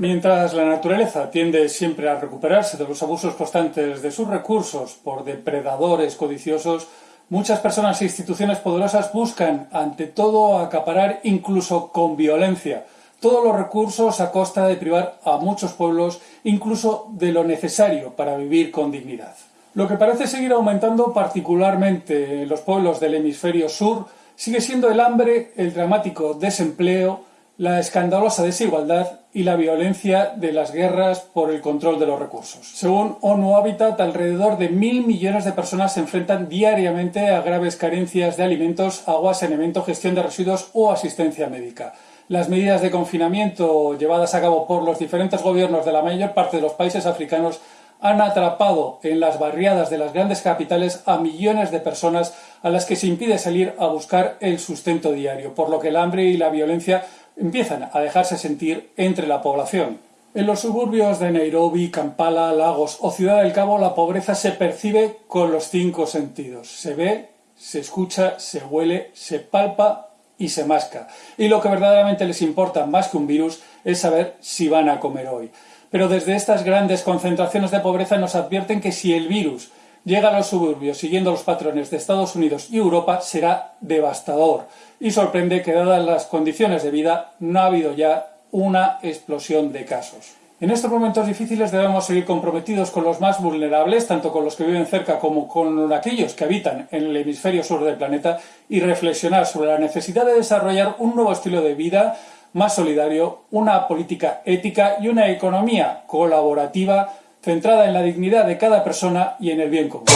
Mientras la naturaleza tiende siempre a recuperarse de los abusos constantes de sus recursos por depredadores codiciosos, muchas personas e instituciones poderosas buscan, ante todo, acaparar incluso con violencia todos los recursos a costa de privar a muchos pueblos incluso de lo necesario para vivir con dignidad. Lo que parece seguir aumentando particularmente en los pueblos del hemisferio sur sigue siendo el hambre, el dramático desempleo, la escandalosa desigualdad y la violencia de las guerras por el control de los recursos. Según ONU Habitat, alrededor de mil millones de personas se enfrentan diariamente a graves carencias de alimentos, agua, saneamiento, gestión de residuos o asistencia médica. Las medidas de confinamiento llevadas a cabo por los diferentes gobiernos de la mayor parte de los países africanos han atrapado en las barriadas de las grandes capitales a millones de personas a las que se impide salir a buscar el sustento diario, por lo que el hambre y la violencia empiezan a dejarse sentir entre la población. En los suburbios de Nairobi, Kampala, Lagos o Ciudad del Cabo la pobreza se percibe con los cinco sentidos. Se ve, se escucha, se huele, se palpa y se masca. Y lo que verdaderamente les importa más que un virus es saber si van a comer hoy. Pero desde estas grandes concentraciones de pobreza nos advierten que si el virus llega a los suburbios siguiendo los patrones de Estados Unidos y Europa será devastador y sorprende que dadas las condiciones de vida no ha habido ya una explosión de casos. En estos momentos difíciles debemos seguir comprometidos con los más vulnerables, tanto con los que viven cerca como con aquellos que habitan en el hemisferio sur del planeta, y reflexionar sobre la necesidad de desarrollar un nuevo estilo de vida más solidario, una política ética y una economía colaborativa centrada en la dignidad de cada persona y en el bien común.